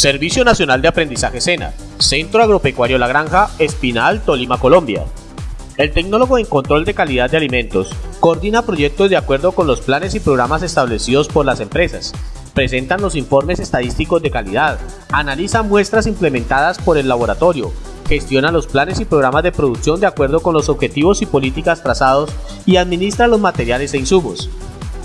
Servicio Nacional de Aprendizaje SENA, Centro Agropecuario La Granja, Espinal, Tolima, Colombia. El tecnólogo en control de calidad de alimentos coordina proyectos de acuerdo con los planes y programas establecidos por las empresas, presentan los informes estadísticos de calidad, analiza muestras implementadas por el laboratorio, gestiona los planes y programas de producción de acuerdo con los objetivos y políticas trazados y administra los materiales e insumos.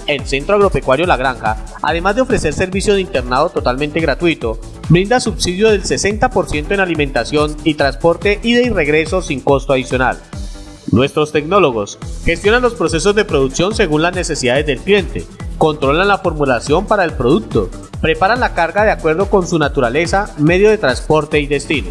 El Centro Agropecuario La Granja, además de ofrecer servicio de internado totalmente gratuito, brinda subsidio del 60% en alimentación y transporte ida y regreso sin costo adicional. Nuestros tecnólogos gestionan los procesos de producción según las necesidades del cliente, controlan la formulación para el producto, preparan la carga de acuerdo con su naturaleza, medio de transporte y destino.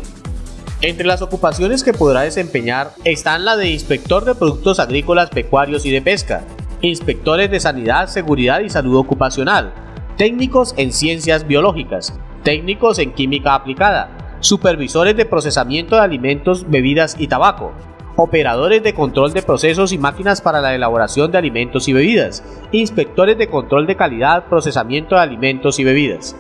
Entre las ocupaciones que podrá desempeñar están la de inspector de productos agrícolas, pecuarios y de pesca, inspectores de sanidad, seguridad y salud ocupacional, técnicos en ciencias biológicas, técnicos en química aplicada, supervisores de procesamiento de alimentos, bebidas y tabaco, operadores de control de procesos y máquinas para la elaboración de alimentos y bebidas, inspectores de control de calidad, procesamiento de alimentos y bebidas.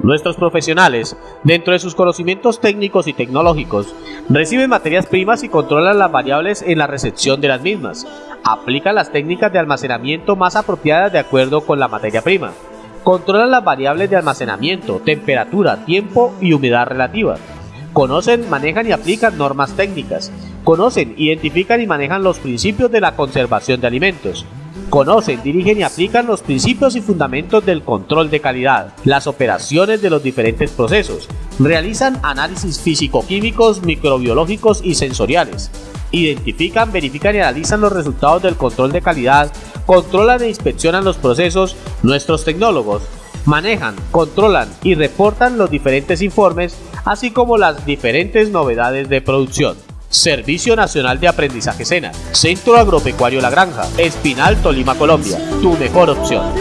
Nuestros profesionales, dentro de sus conocimientos técnicos y tecnológicos, reciben materias primas y controlan las variables en la recepción de las mismas, aplican las técnicas de almacenamiento más apropiadas de acuerdo con la materia prima, controlan las variables de almacenamiento, temperatura, tiempo y humedad relativa, conocen, manejan y aplican normas técnicas, conocen, identifican y manejan los principios de la conservación de alimentos, conocen, dirigen y aplican los principios y fundamentos del control de calidad, las operaciones de los diferentes procesos, realizan análisis físico-químicos, microbiológicos y sensoriales, identifican, verifican y analizan los resultados del control de calidad, controlan e inspeccionan los procesos, nuestros tecnólogos manejan, controlan y reportan los diferentes informes, así como las diferentes novedades de producción. Servicio Nacional de Aprendizaje SENA, Centro Agropecuario La Granja, Espinal, Tolima, Colombia, tu mejor opción.